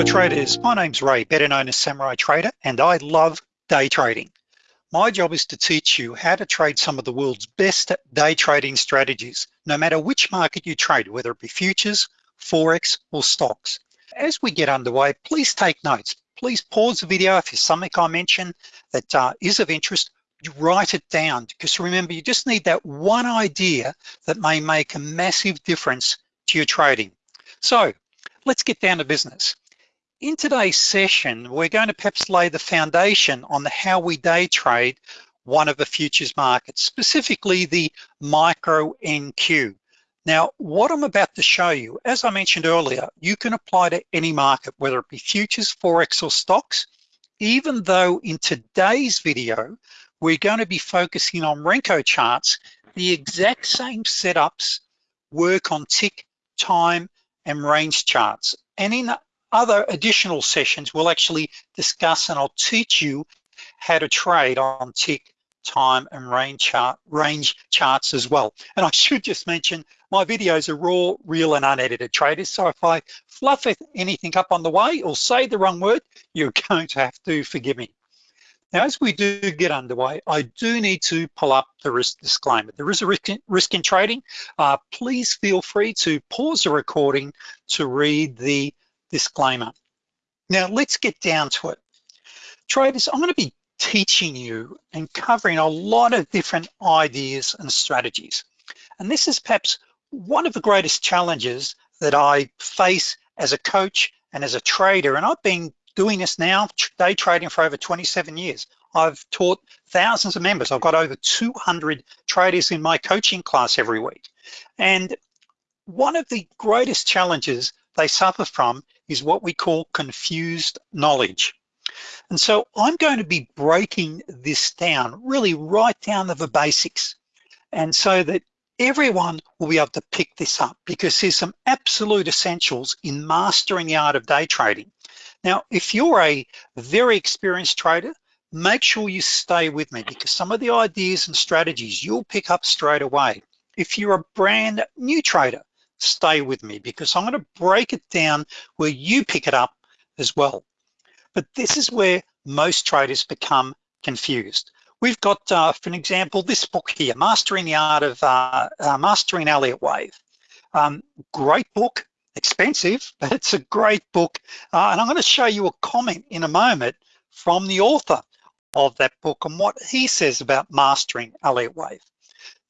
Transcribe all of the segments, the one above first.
Hello traders, my name's Ray, better known as Samurai Trader, and I love day trading. My job is to teach you how to trade some of the world's best day trading strategies, no matter which market you trade, whether it be futures, Forex, or stocks. As we get underway, please take notes. Please pause the video if there's something I mention that uh, is of interest, write it down, because remember, you just need that one idea that may make a massive difference to your trading. So let's get down to business. In today's session, we're going to perhaps lay the foundation on the how we day trade one of the futures markets, specifically the micro NQ. Now, what I'm about to show you, as I mentioned earlier, you can apply to any market, whether it be futures, Forex, or stocks, even though in today's video, we're going to be focusing on Renko charts, the exact same setups work on tick, time, and range charts. And in other additional sessions, we'll actually discuss and I'll teach you how to trade on tick, time, and range chart range charts as well. And I should just mention, my videos are raw, real, and unedited traders. So if I fluff anything up on the way or say the wrong word, you're going to have to forgive me. Now, as we do get underway, I do need to pull up the risk disclaimer. There is a risk in, risk in trading. Uh, please feel free to pause the recording to read the disclaimer. Now let's get down to it. Traders, I'm gonna be teaching you and covering a lot of different ideas and strategies. And this is perhaps one of the greatest challenges that I face as a coach and as a trader. And I've been doing this now, day trading for over 27 years. I've taught thousands of members. I've got over 200 traders in my coaching class every week. And one of the greatest challenges they suffer from is what we call confused knowledge. And so I'm going to be breaking this down, really right down to the basics. And so that everyone will be able to pick this up because there's some absolute essentials in mastering the art of day trading. Now, if you're a very experienced trader, make sure you stay with me because some of the ideas and strategies you'll pick up straight away. If you're a brand new trader, stay with me because I'm gonna break it down where you pick it up as well. But this is where most traders become confused. We've got, uh, for an example, this book here, Mastering the Art of uh, uh, Mastering Elliott Wave. Um, great book, expensive, but it's a great book. Uh, and I'm gonna show you a comment in a moment from the author of that book and what he says about mastering Elliott Wave.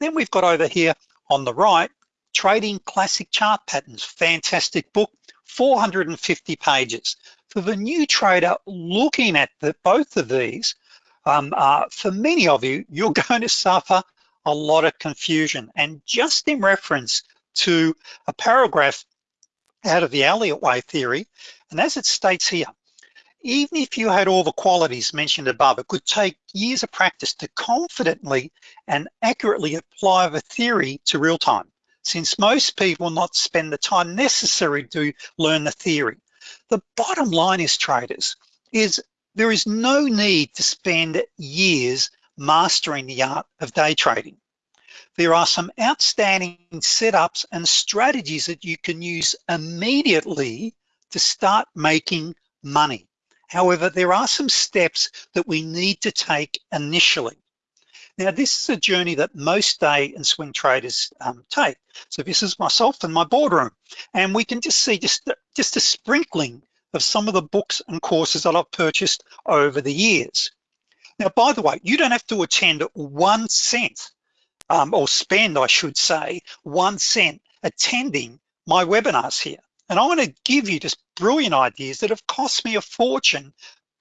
Then we've got over here on the right, Trading Classic Chart Patterns, fantastic book, 450 pages. For the new trader looking at the, both of these, um, uh, for many of you, you're going to suffer a lot of confusion. And just in reference to a paragraph out of the Elliott Wave theory, and as it states here, even if you had all the qualities mentioned above, it could take years of practice to confidently and accurately apply the theory to real time since most people not spend the time necessary to learn the theory. The bottom line is traders, is there is no need to spend years mastering the art of day trading. There are some outstanding setups and strategies that you can use immediately to start making money. However, there are some steps that we need to take initially. Now, this is a journey that most day and swing traders um, take. So this is myself in my boardroom, and we can just see just, just a sprinkling of some of the books and courses that I've purchased over the years. Now, by the way, you don't have to attend one cent, um, or spend, I should say, one cent attending my webinars here. And I wanna give you just brilliant ideas that have cost me a fortune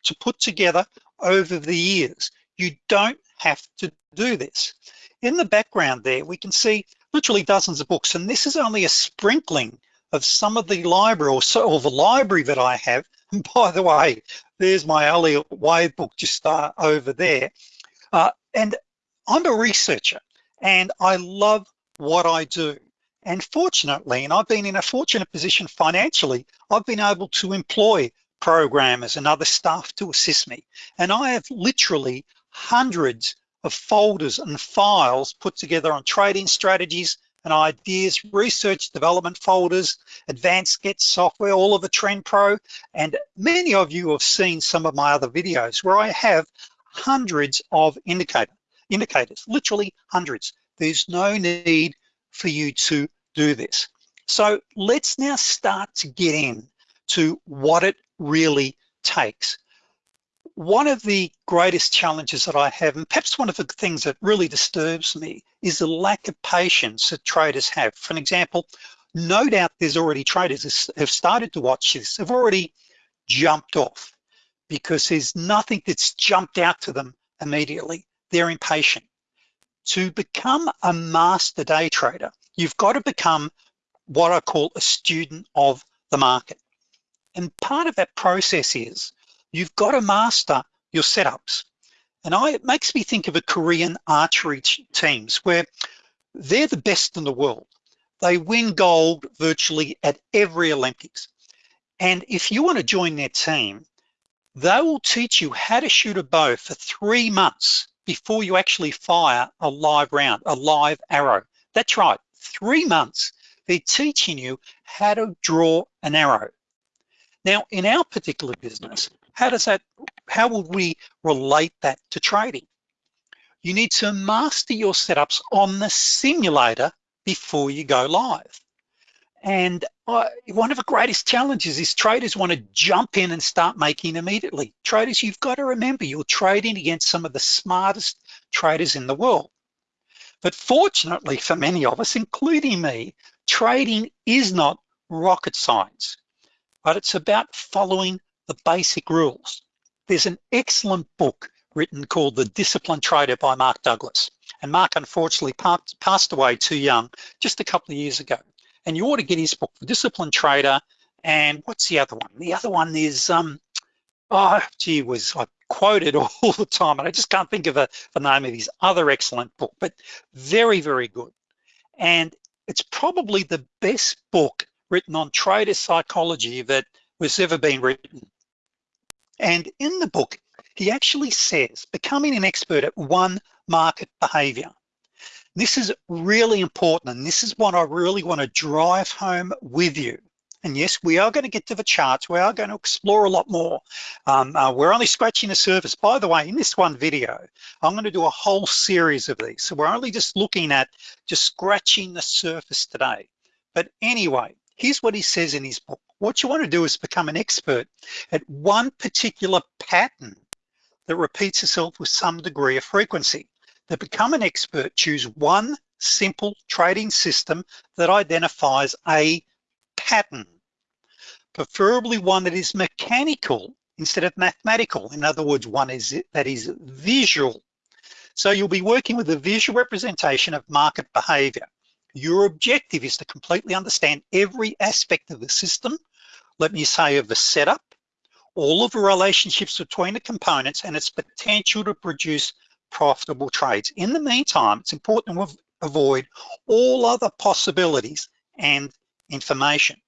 to put together over the years. You don't have to do this. In the background there, we can see literally dozens of books, and this is only a sprinkling of some of the library or, so, or the library that I have. And by the way, there's my Elliott Wave book just uh, over there. Uh, and I'm a researcher and I love what I do. And fortunately, and I've been in a fortunate position financially, I've been able to employ programmers and other staff to assist me. And I have literally hundreds of folders and files put together on trading strategies, and ideas, research development folders, advanced get software, all of the Trend Pro, and many of you have seen some of my other videos where I have hundreds of indicator, indicators, literally hundreds. There's no need for you to do this. So let's now start to get in to what it really takes. One of the greatest challenges that I have, and perhaps one of the things that really disturbs me, is the lack of patience that traders have. For an example, no doubt there's already traders have started to watch this, have already jumped off because there's nothing that's jumped out to them immediately. They're impatient. To become a master day trader, you've got to become what I call a student of the market. And part of that process is you've got to master your setups. And I, it makes me think of a Korean archery teams where they're the best in the world. They win gold virtually at every Olympics. And if you wanna join their team, they will teach you how to shoot a bow for three months before you actually fire a live round, a live arrow. That's right, three months, they're teaching you how to draw an arrow. Now, in our particular business, how does that, how would we relate that to trading? You need to master your setups on the simulator before you go live. And uh, one of the greatest challenges is traders want to jump in and start making immediately. Traders, you've got to remember you're trading against some of the smartest traders in the world. But fortunately for many of us, including me, trading is not rocket science, but it's about following the basic rules. There's an excellent book written called The Disciplined Trader by Mark Douglas. And Mark unfortunately passed away too young just a couple of years ago. And you ought to get his book, The Disciplined Trader. And what's the other one? The other one is, um, oh, gee was I quoted all the time and I just can't think of a, the name of his other excellent book, but very, very good. And it's probably the best book written on trader psychology that was ever been written. And in the book, he actually says, becoming an expert at one market behavior. This is really important, and this is what I really wanna drive home with you. And yes, we are gonna get to the charts. We are gonna explore a lot more. Um, uh, we're only scratching the surface. By the way, in this one video, I'm gonna do a whole series of these. So we're only just looking at just scratching the surface today. But anyway, here's what he says in his book. What you wanna do is become an expert at one particular pattern that repeats itself with some degree of frequency. To become an expert, choose one simple trading system that identifies a pattern, preferably one that is mechanical instead of mathematical. In other words, one is that is visual. So you'll be working with a visual representation of market behavior. Your objective is to completely understand every aspect of the system, let me say of the setup, all of the relationships between the components and its potential to produce profitable trades. In the meantime, it's important to avoid all other possibilities and information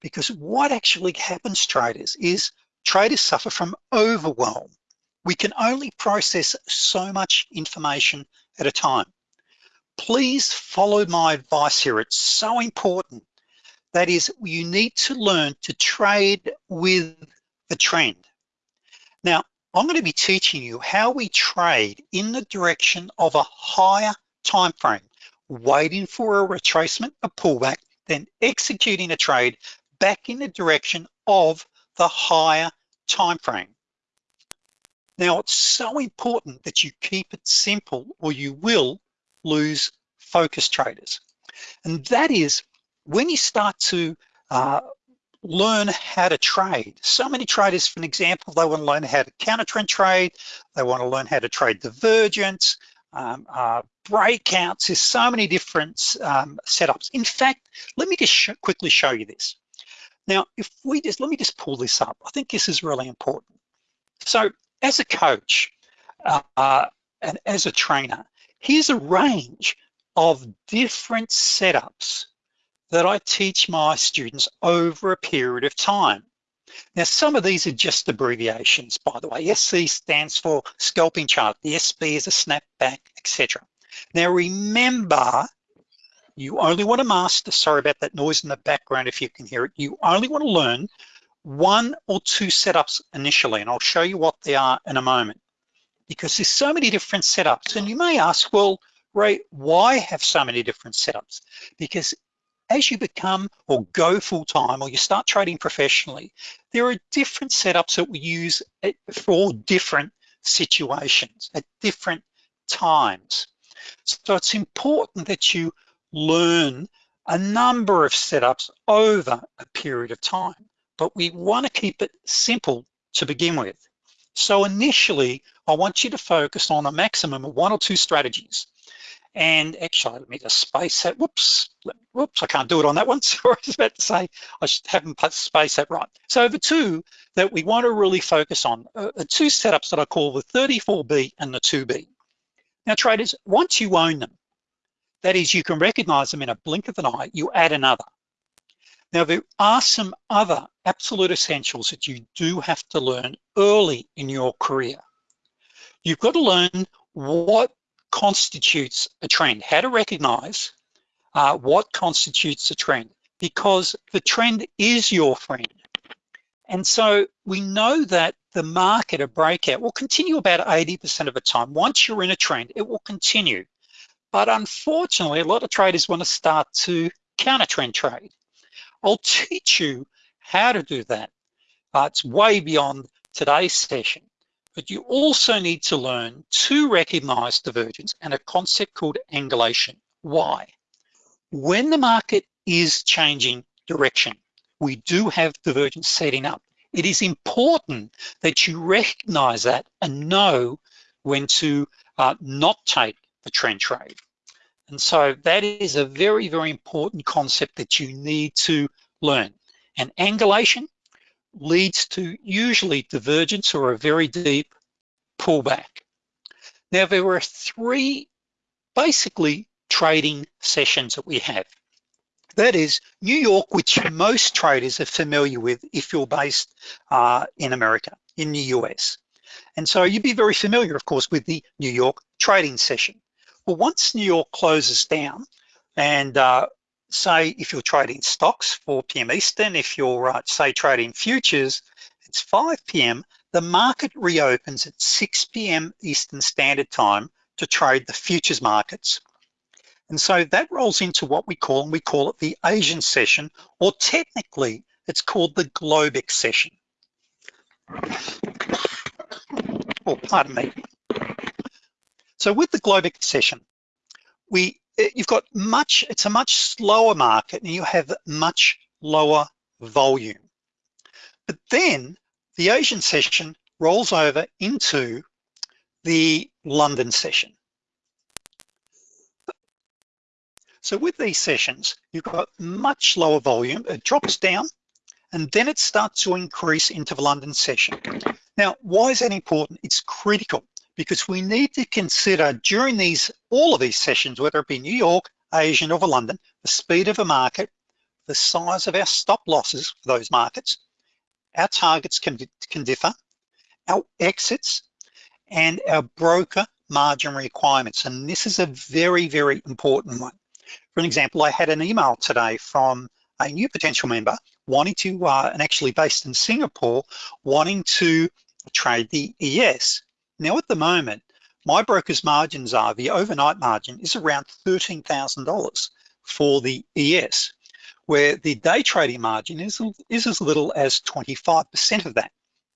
because what actually happens traders is traders suffer from overwhelm. We can only process so much information at a time. Please follow my advice here. It's so important. That is, you need to learn to trade with the trend. Now, I'm gonna be teaching you how we trade in the direction of a higher time frame, waiting for a retracement, a pullback, then executing a trade back in the direction of the higher time frame. Now, it's so important that you keep it simple or you will lose focus traders. And that is when you start to uh, learn how to trade. So many traders, for an example, they want to learn how to counter trend trade. They want to learn how to trade divergence, um, uh, breakouts. There's so many different um, setups. In fact, let me just sh quickly show you this. Now, if we just, let me just pull this up. I think this is really important. So as a coach uh, and as a trainer, here's a range of different setups that I teach my students over a period of time. Now, some of these are just abbreviations, by the way. SC stands for scalping chart. The SB is a snapback, etc. Now, remember, You only wanna master, sorry about that noise in the background if you can hear it, you only wanna learn one or two setups initially, and I'll show you what they are in a moment. Because there's so many different setups, and you may ask, well, Ray, why have so many different setups? Because as you become or go full-time or you start trading professionally, there are different setups that we use for different situations at different times. So it's important that you learn a number of setups over a period of time, but we wanna keep it simple to begin with. So initially, I want you to focus on a maximum of one or two strategies. And actually, let me just space that, whoops, whoops, I can't do it on that one. Sorry, I was about to say, I haven't put space that right. So the two that we want to really focus on uh, are two setups that I call the 34B and the 2B. Now traders, once you own them, that is, you can recognize them in a blink of an eye, you add another. Now there are some other absolute essentials that you do have to learn early in your career. You've got to learn what constitutes a trend, how to recognize uh, what constitutes a trend, because the trend is your friend. And so we know that the market, a breakout, will continue about 80% of the time. Once you're in a trend, it will continue. But unfortunately, a lot of traders want to start to counter trend trade. I'll teach you how to do that. Uh, it's way beyond today's session but you also need to learn to recognize divergence and a concept called angulation. Why? When the market is changing direction, we do have divergence setting up. It is important that you recognize that and know when to uh, not take the trend trade. And so that is a very, very important concept that you need to learn. And angulation leads to usually divergence or a very deep pullback. Now there were three basically trading sessions that we have. That is New York, which most traders are familiar with if you're based uh, in America, in the US. And so you'd be very familiar, of course, with the New York trading session. Well, once New York closes down, and uh, say if you're trading stocks, 4 p.m. Eastern, if you're uh, say trading futures, it's 5 p.m., the market reopens at 6 p.m. Eastern Standard Time to trade the futures markets. And so that rolls into what we call, and we call it the Asian session, or technically it's called the Globex session. Oh, pardon me. So with the Globex session, we eh, you've got much, it's a much slower market and you have much lower volume. But then the Asian session rolls over into the London session. So with these sessions, you've got much lower volume, it drops down, and then it starts to increase into the London session. Now, why is that important? It's critical because we need to consider during these, all of these sessions, whether it be New York, Asian, or London, the speed of a market, the size of our stop losses for those markets, our targets can, can differ, our exits, and our broker margin requirements. And this is a very, very important one. For an example, I had an email today from a new potential member wanting to, uh, and actually based in Singapore, wanting to trade the ES. Now at the moment, my broker's margins are, the overnight margin is around $13,000 for the ES where the day trading margin is, is as little as 25% of that.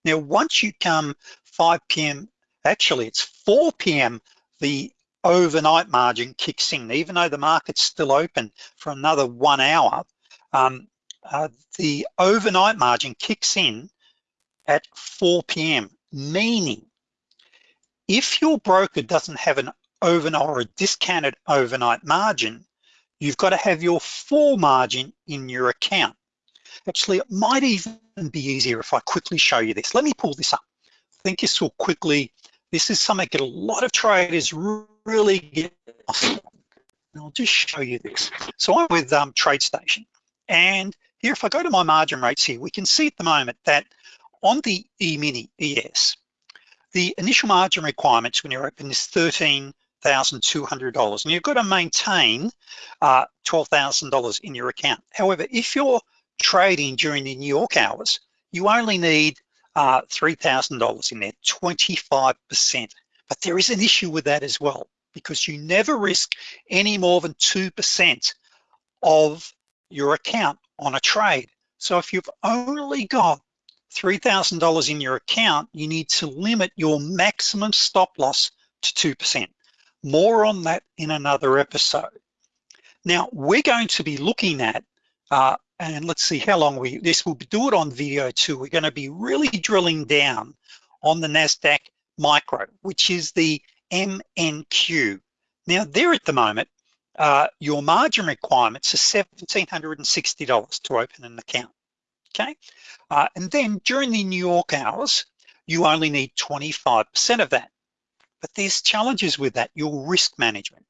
Now, once you come 5 p.m., actually it's 4 p.m., the overnight margin kicks in, even though the market's still open for another one hour, um, uh, the overnight margin kicks in at 4 p.m., meaning if your broker doesn't have an overnight or a discounted overnight margin, you've got to have your full margin in your account. Actually, it might even be easier if I quickly show you this. Let me pull this up. I think this will quickly, this is something that a lot of traders really get I'll just show you this. So I'm with um, TradeStation, and here, if I go to my margin rates here, we can see at the moment that on the E-mini ES, the initial margin requirements when you're open is 13 $12,200 and you've got to maintain uh, $12,000 in your account. However, if you're trading during the New York hours, you only need uh, $3,000 in there, 25%. But there is an issue with that as well because you never risk any more than 2% of your account on a trade. So if you've only got $3,000 in your account, you need to limit your maximum stop loss to 2%. More on that in another episode. Now, we're going to be looking at, uh, and let's see how long we, this will do it on video too. We're gonna be really drilling down on the NASDAQ micro, which is the MNQ. Now there at the moment, uh, your margin requirements are $1,760 to open an account, okay? Uh, and then during the New York hours, you only need 25% of that. But there's challenges with that, your risk management.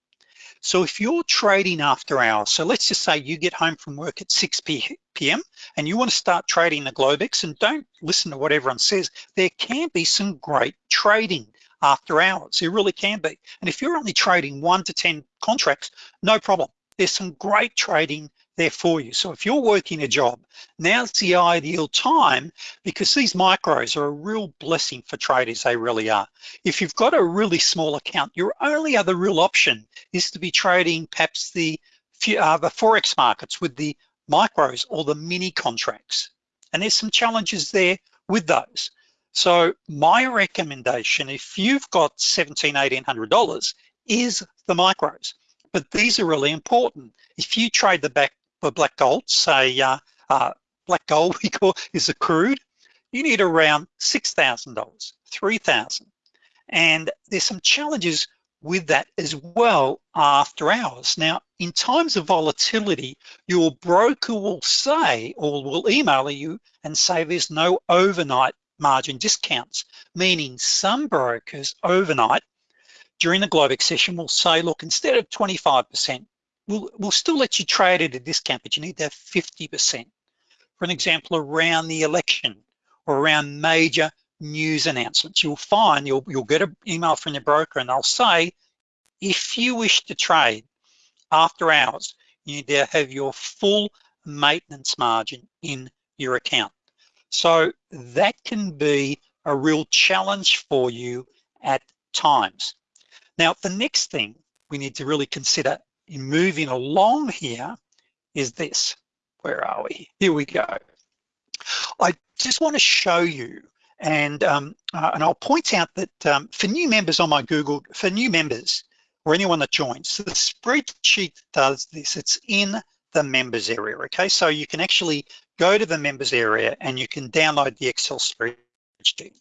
So if you're trading after hours, so let's just say you get home from work at 6 p.m. and you wanna start trading the Globex and don't listen to what everyone says, there can be some great trading after hours. It really can be. And if you're only trading one to 10 contracts, no problem. There's some great trading there for you. So if you're working a job, now's the ideal time because these micros are a real blessing for traders, they really are. If you've got a really small account, your only other real option is to be trading perhaps the, uh, the Forex markets with the micros or the mini contracts. And there's some challenges there with those. So my recommendation, if you've got $1,700, $1,800 is the micros, but these are really important. If you trade the back for black gold, say uh, uh, black gold we call is a crude, you need around $6,000, 3,000. And there's some challenges with that as well after hours. Now, in times of volatility, your broker will say, or will email you and say there's no overnight margin discounts, meaning some brokers overnight during the Globex session will say, look, instead of 25%, we'll, we'll still let you trade at a discount, but you need to have 50%. For an example, around the election or around major news announcements, you'll find you'll, you'll get an email from your broker and they'll say, if you wish to trade after hours, you need to have your full maintenance margin in your account. So that can be a real challenge for you at times. Now, the next thing we need to really consider moving along here is this. Where are we? Here we go. I just want to show you and um, uh, and I'll point out that um, for new members on my Google, for new members or anyone that joins, the spreadsheet does this. It's in the members area, okay? So you can actually go to the members area and you can download the Excel spreadsheet.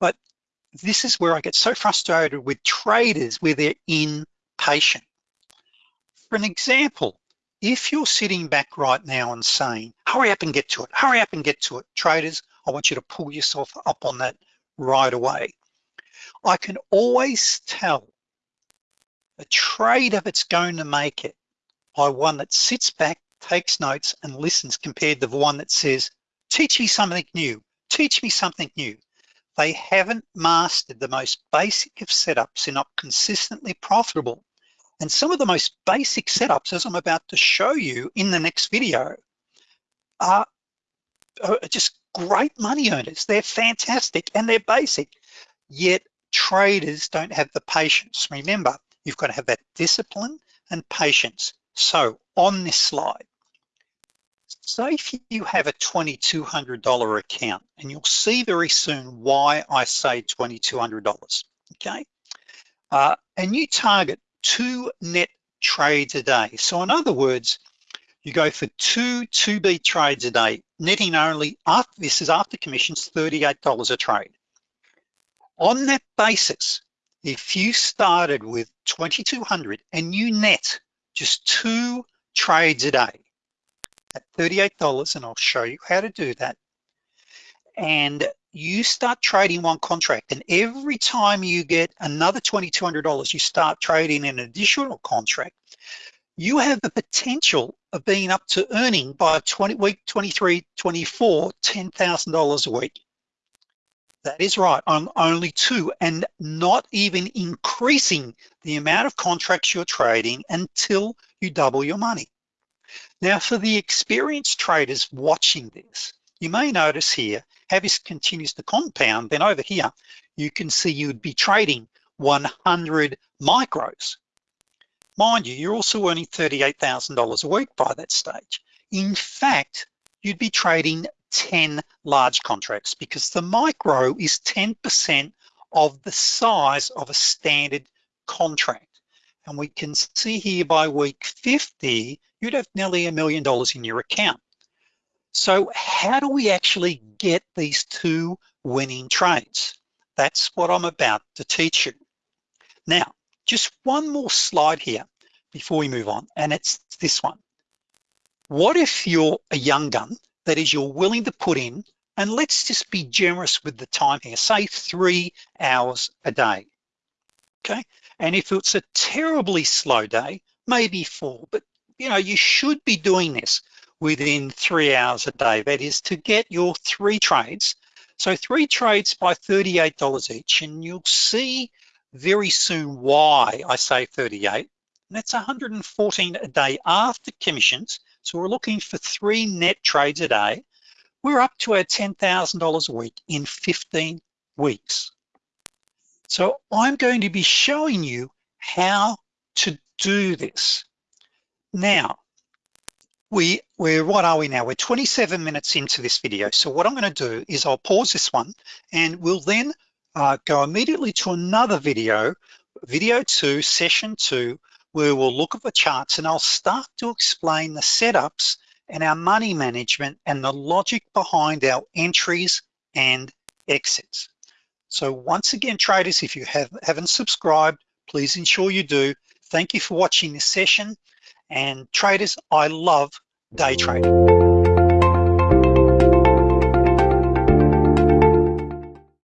But this is where I get so frustrated with traders where they're impatient. For an example, if you're sitting back right now and saying, hurry up and get to it, hurry up and get to it, traders, I want you to pull yourself up on that right away. I can always tell a trader it's going to make it by one that sits back, takes notes and listens compared to the one that says, teach me something new, teach me something new. They haven't mastered the most basic of setups. They're not consistently profitable. And some of the most basic setups, as I'm about to show you in the next video, are, just great money earners. They're fantastic and they're basic, yet traders don't have the patience. Remember, you've got to have that discipline and patience. So on this slide, say if you have a $2,200 account, and you'll see very soon why I say $2,200, okay? Uh, and you target two net trades a day. So in other words, you go for two 2B trades a day, netting only, after this is after commissions, $38 a trade. On that basis, if you started with 2,200 and you net just two trades a day at $38, and I'll show you how to do that. And you start trading one contract, and every time you get another $2,200, you start trading an additional contract, you have the potential of being up to earning by 20 week 23, 24, $10,000 a week. That is right, on only two and not even increasing the amount of contracts you're trading until you double your money. Now for the experienced traders watching this, you may notice here, this continues to compound, then over here, you can see you'd be trading 100 micros. Mind you, you're also earning $38,000 a week by that stage. In fact, you'd be trading 10 large contracts because the micro is 10% of the size of a standard contract. And we can see here by week 50, you'd have nearly a million dollars in your account. So how do we actually get these two winning trades? That's what I'm about to teach you. Now, just one more slide here before we move on, and it's this one. What if you're a young gun that is you're willing to put in, and let's just be generous with the time here, say three hours a day, okay? And if it's a terribly slow day, maybe four, but you know, you should be doing this within three hours a day. That is to get your three trades. So three trades by $38 each, and you'll see very soon why I say 38. And that's 114 a day after commissions so we're looking for three net trades a day. We're up to our $10,000 a week in 15 weeks. So I'm going to be showing you how to do this. Now, we, we're, what are we now? We're 27 minutes into this video. So what I'm gonna do is I'll pause this one and we'll then uh, go immediately to another video, video two, session two, where we'll look at the charts and I'll start to explain the setups and our money management and the logic behind our entries and exits. So once again, traders, if you have, haven't subscribed, please ensure you do. Thank you for watching this session. And traders, I love day trading.